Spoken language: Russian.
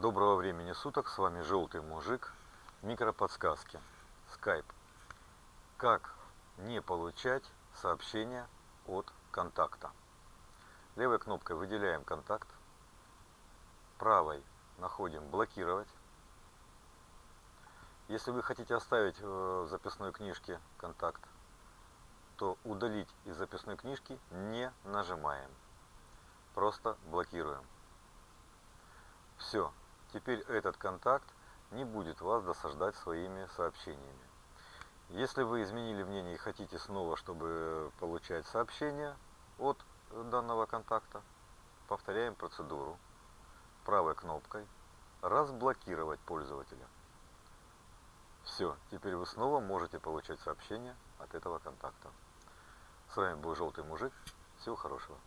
Доброго времени суток, с вами Желтый Мужик, микроподсказки, скайп. Как не получать сообщения от контакта. Левой кнопкой выделяем контакт, правой находим блокировать. Если вы хотите оставить э, в записной книжке контакт, то удалить из записной книжки не нажимаем. Просто блокируем. Все, теперь этот контакт не будет вас досаждать своими сообщениями. Если вы изменили мнение и хотите снова, чтобы получать сообщения от данного контакта, повторяем процедуру правой кнопкой разблокировать пользователя. Все, теперь вы снова можете получать сообщения от этого контакта. С вами был Желтый Мужик. Всего хорошего.